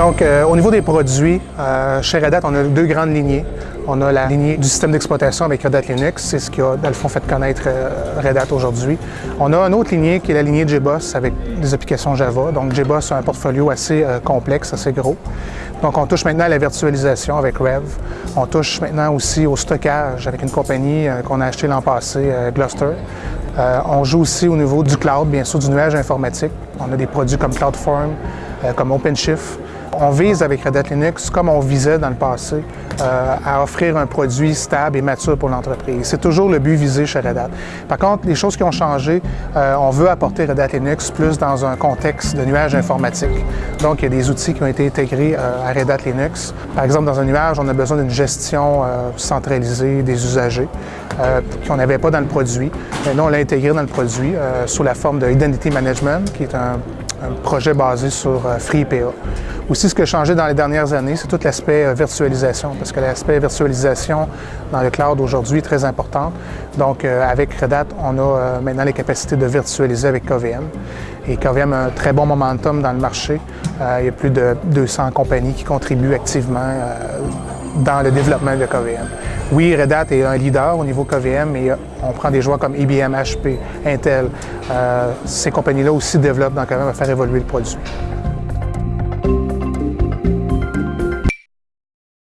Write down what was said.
Donc, euh, au niveau des produits, euh, chez Red Hat, on a deux grandes lignées. On a la lignée du système d'exploitation avec Red Hat Linux, c'est ce qui a, dans le fond, fait connaître euh, Red Hat aujourd'hui. On a une autre lignée qui est la lignée JBoss avec des applications Java. Donc, JBoss a un portfolio assez complexe, assez gros. Donc, on touche maintenant à la virtualisation avec Rev. On touche maintenant aussi au stockage avec une compagnie qu'on a achetée l'an passé, Gluster. on joue aussi au niveau du cloud, bien sûr, du nuage informatique. On a des produits comme CloudForm, comme OpenShift. On vise avec Red Hat Linux, comme on visait dans le passé, euh, à offrir un produit stable et mature pour l'entreprise. C'est toujours le but visé chez Red Hat. Par contre, les choses qui ont changé, euh, on veut apporter Red Hat Linux plus dans un contexte de nuage informatique. Donc, il y a des outils qui ont été intégrés euh, à Red Hat Linux. Par exemple, dans un nuage, on a besoin d'une gestion centralisée des usagers qu'on n'avait pas dans le produit. Maintenant, on l'a intégré dans le produit sous la forme de Identity Management, qui est un un projet basé sur euh, FreePA. Aussi, ce qui a changé dans les dernières années, c'est tout l'aspect euh, virtualisation, parce que l'aspect virtualisation dans le cloud aujourd'hui est très important. Donc, euh, avec Red Hat, on a maintenant les capacités de virtualiser avec KVM. Et KVM a un très bon momentum dans le marché. il y a plus de 200 compagnies qui contribuent activement dans le développement de KVM. Oui, Red Hat est un leader au niveau KVM, mais on prend des joueurs comme IBM, HP, Intel. Euh, ces compagnies-là aussi développent dans KVM à faire évoluer le produit.